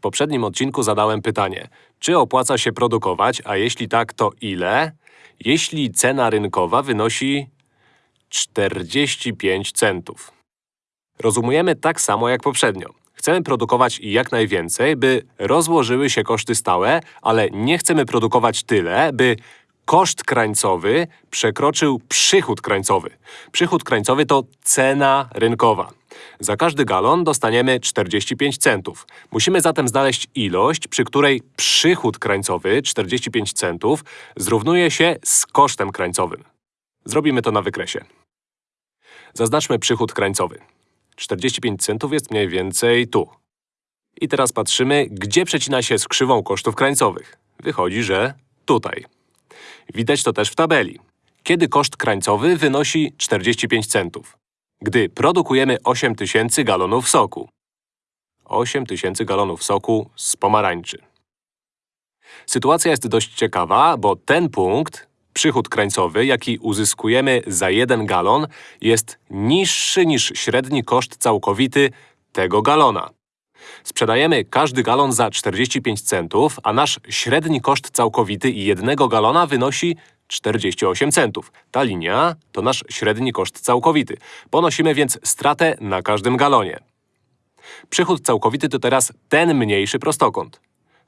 W poprzednim odcinku zadałem pytanie, czy opłaca się produkować, a jeśli tak, to ile? Jeśli cena rynkowa wynosi 45 centów. Rozumujemy tak samo jak poprzednio. Chcemy produkować jak najwięcej, by rozłożyły się koszty stałe, ale nie chcemy produkować tyle, by koszt krańcowy przekroczył przychód krańcowy. Przychód krańcowy to cena rynkowa. Za każdy galon dostaniemy 45 centów. Musimy zatem znaleźć ilość, przy której przychód krańcowy 45 centów zrównuje się z kosztem krańcowym. Zrobimy to na wykresie. Zaznaczmy przychód krańcowy. 45 centów jest mniej więcej tu. I teraz patrzymy, gdzie przecina się z krzywą kosztów krańcowych. Wychodzi, że tutaj. Widać to też w tabeli. Kiedy koszt krańcowy wynosi 45 centów? Gdy produkujemy 8000 galonów soku. 8000 galonów soku z pomarańczy. Sytuacja jest dość ciekawa, bo ten punkt, przychód krańcowy, jaki uzyskujemy za jeden galon, jest niższy niż średni koszt całkowity tego galona. Sprzedajemy każdy galon za 45 centów, a nasz średni koszt całkowity jednego galona wynosi 48 centów. Ta linia to nasz średni koszt całkowity. Ponosimy więc stratę na każdym galonie. Przychód całkowity to teraz ten mniejszy prostokąt.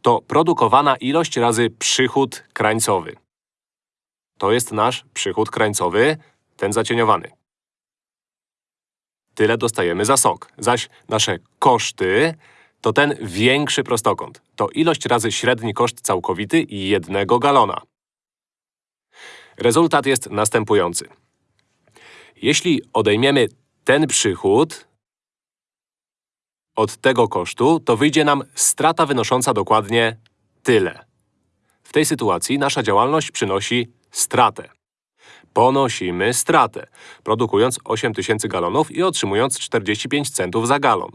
To produkowana ilość razy przychód krańcowy. To jest nasz przychód krańcowy, ten zacieniowany. Tyle dostajemy za sok. Zaś nasze koszty to ten większy prostokąt. To ilość razy średni koszt całkowity jednego galona. Rezultat jest następujący. Jeśli odejmiemy ten przychód od tego kosztu, to wyjdzie nam strata wynosząca dokładnie tyle. W tej sytuacji nasza działalność przynosi stratę. Ponosimy stratę, produkując 8000 galonów i otrzymując 45 centów za galon.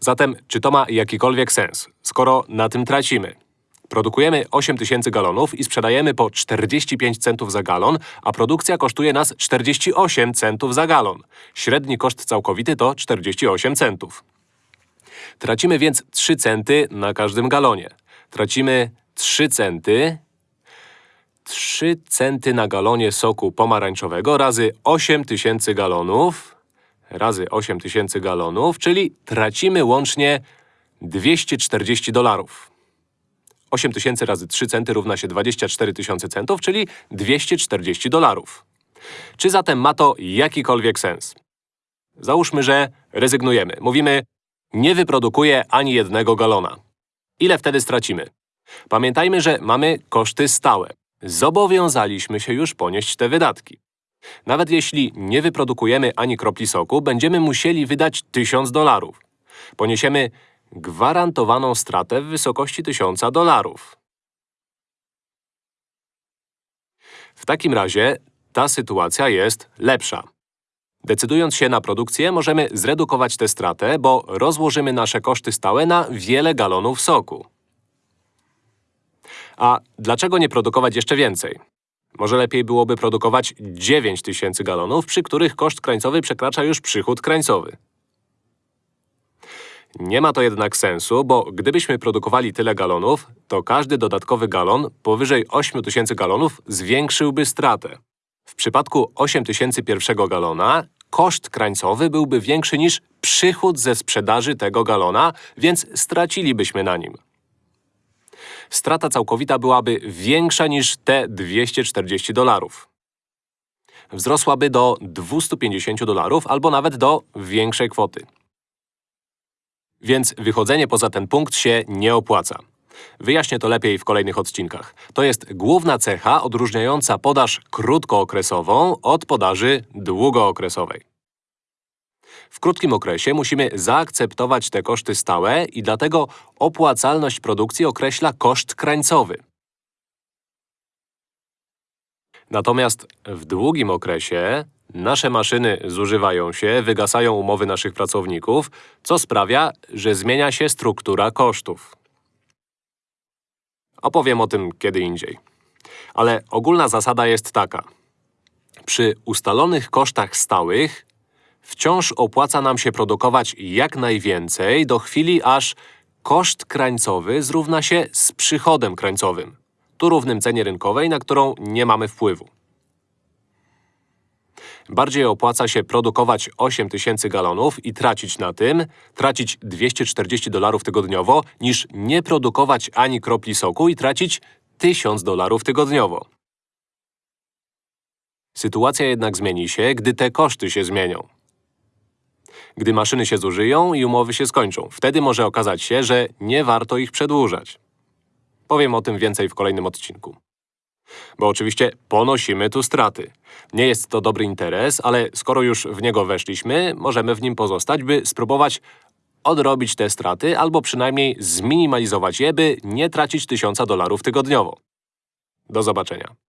Zatem, czy to ma jakikolwiek sens, skoro na tym tracimy? Produkujemy 8000 galonów i sprzedajemy po 45 centów za galon, a produkcja kosztuje nas 48 centów za galon. Średni koszt całkowity to 48 centów. Tracimy więc 3 centy na każdym galonie. Tracimy 3 centy 3 centy na galonie soku pomarańczowego razy 8000 galonów razy 8000 galonów, czyli tracimy łącznie 240 dolarów. 8000 razy 3 centy równa się 24 tysiące centów, czyli 240 dolarów. Czy zatem ma to jakikolwiek sens? Załóżmy, że rezygnujemy. Mówimy, nie wyprodukuję ani jednego galona. Ile wtedy stracimy? Pamiętajmy, że mamy koszty stałe. Zobowiązaliśmy się już ponieść te wydatki. Nawet jeśli nie wyprodukujemy ani kropli soku, będziemy musieli wydać 1000 dolarów. Poniesiemy gwarantowaną stratę w wysokości 1000 dolarów. W takim razie ta sytuacja jest lepsza. Decydując się na produkcję, możemy zredukować tę stratę, bo rozłożymy nasze koszty stałe na wiele galonów soku. A dlaczego nie produkować jeszcze więcej? Może lepiej byłoby produkować 9000 galonów, przy których koszt krańcowy przekracza już przychód krańcowy. Nie ma to jednak sensu, bo gdybyśmy produkowali tyle galonów, to każdy dodatkowy galon powyżej 8000 galonów zwiększyłby stratę. W przypadku 8000 pierwszego galona koszt krańcowy byłby większy niż przychód ze sprzedaży tego galona, więc stracilibyśmy na nim. Strata całkowita byłaby większa niż te 240 dolarów. Wzrosłaby do 250 dolarów albo nawet do większej kwoty. Więc wychodzenie poza ten punkt się nie opłaca. Wyjaśnię to lepiej w kolejnych odcinkach. To jest główna cecha odróżniająca podaż krótkookresową od podaży długookresowej. W krótkim okresie musimy zaakceptować te koszty stałe i dlatego opłacalność produkcji określa koszt krańcowy. Natomiast w długim okresie nasze maszyny zużywają się, wygasają umowy naszych pracowników, co sprawia, że zmienia się struktura kosztów. Opowiem o tym kiedy indziej. Ale ogólna zasada jest taka. Przy ustalonych kosztach stałych wciąż opłaca nam się produkować jak najwięcej do chwili, aż koszt krańcowy zrówna się z przychodem krańcowym. Tu równym cenie rynkowej, na którą nie mamy wpływu. Bardziej opłaca się produkować 8 tysięcy galonów i tracić na tym, tracić 240 dolarów tygodniowo, niż nie produkować ani kropli soku i tracić 1000 dolarów tygodniowo. Sytuacja jednak zmieni się, gdy te koszty się zmienią. Gdy maszyny się zużyją i umowy się skończą, wtedy może okazać się, że nie warto ich przedłużać. Powiem o tym więcej w kolejnym odcinku. Bo oczywiście ponosimy tu straty. Nie jest to dobry interes, ale skoro już w niego weszliśmy, możemy w nim pozostać, by spróbować odrobić te straty albo przynajmniej zminimalizować je, by nie tracić tysiąca dolarów tygodniowo. Do zobaczenia.